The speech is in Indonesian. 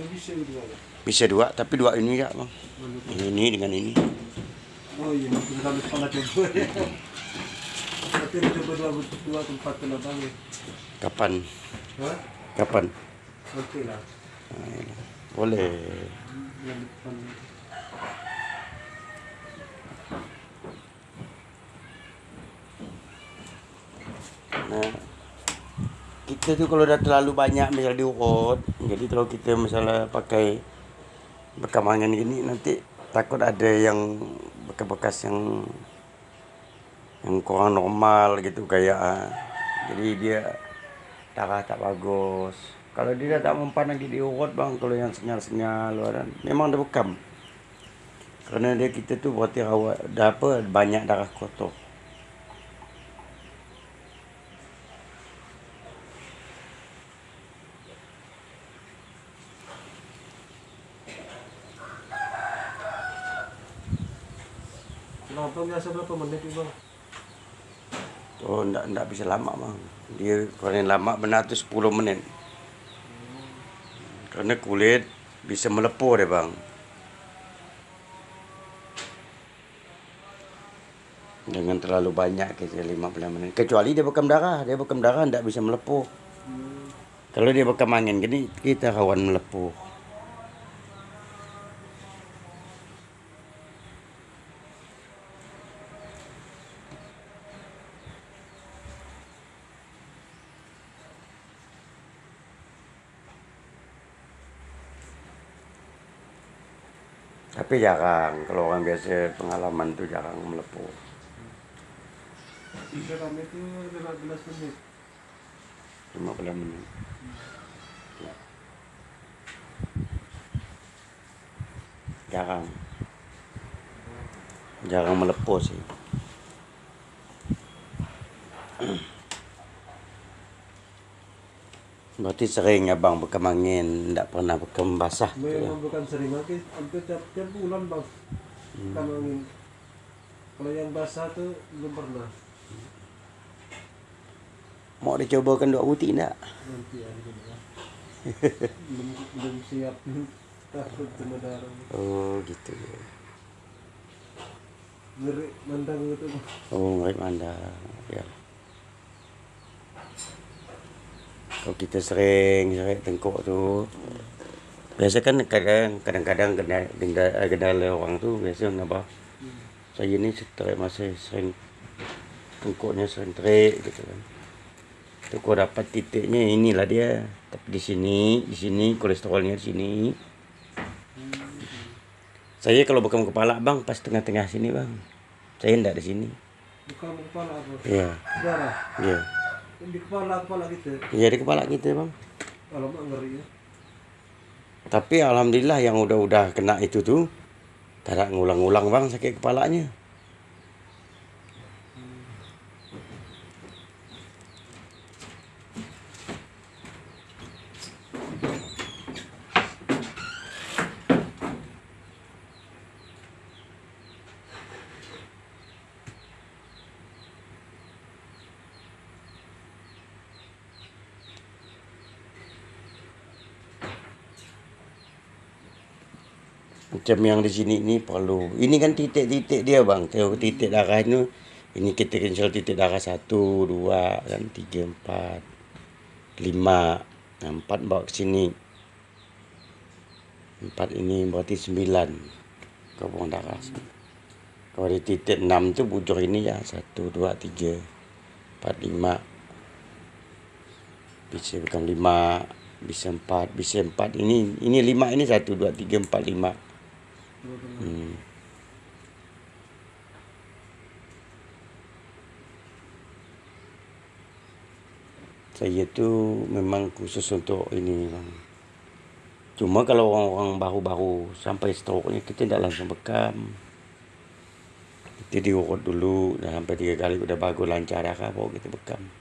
Bisa dua. Bisa dua, tapi dua ini ya bang. Ini dengan ini. Oh iya, mungkin kami pernah coba ya. Tapi coba dua, dua tempat ya. Kapan? Hah? Kapan? Oke lah. Boleh. Nah, kita tuh kalau udah terlalu banyak misal diurut, jadi kalau kita misalnya pakai bekamangan gini nanti takut ada yang bekas-bekas yang yang kurang normal gitu kayak ah. jadi dia darah tak bagus. Kalau dia tak mempan lagi diurut bang, kalau yang senyal-senyal memang dia bekam. Karena dia kita tuh berarti rawat, dah apa banyak darah kotor. Kenapa biasa berapa menit itu bang? Oh, enggak, enggak bisa lama bang. Dia paling lama benar tu 10 menit. Kerana kulit bisa melepuh dia bang. Jangan terlalu banyak kerja 15 menit. Kecuali dia bekam darah. Dia bekam darah enggak bisa melepuh. Hmm. Kalau dia bekam angin gini, kita rawan melepuh. Tapi jarang. Kalau orang biasa pengalaman tu jarang melepuh. Bisa kami itu 15 menit. 15 menit. Ya. Jarang. Jarang melepuh sih. Berarti sering abang bekam angin, tidak pernah bekam basah. tu ya. Memang bukan sering lagi, hampir tiap, tiap bulan bang. Kan angin. Kalau yang basah tuh belum pernah. Mau dicobakan dua butik tak? Nanti ada ya. belum belum siap takut kena darah. Oh gitu. Ngeri mandang itu. Oh ngeri anda. Ya. Kalau kita sering sering tengkuk tu Biasa kan kadang kadang-kadang kena gendala, orang tu biasa apa? Saya ni terik masih sering tengkuknya sering terik gitu kan. Tu kau dapat titiknya inilah dia. Tapi di sini, di sini kolesterolnya di sini. Saya kalau bekam kepala bang pas tengah-tengah sini bang. Saya enggak di sini. Bukan kepala apa? Iya, Darah. iya. Di kepala kepala gitu. Iya di kepala kita bang. Kalau ngeri ya. Tapi alhamdulillah yang udah-udah kena itu tuh tak ada ngulang-ngulang bang sakit kepalanya. Macam yang di sini ni perlu. Ini kan titik-titik dia bang. Tengok titik darah ni. Ini kita cancel titik darah satu, dua, kan tiga, empat, lima, Nah, empat bawa ke sini. Empat ini berarti sembilan. Gabung darah. Kalau di titik enam tu bujur ini ya. Satu, dua, tiga, empat, lima. Bisa bukan lima. Bisa empat. Bisa empat. Ini ini lima ini satu, dua, tiga, empat, lima. Hmm. Saya tu memang khusus untuk ini. Cuma kalau orang-orang baru-baru sampai stroke ni kita tidak langsung bekam. Kita diurut dulu dah sampai tiga kali sudah bagus lancar baru kita bekam.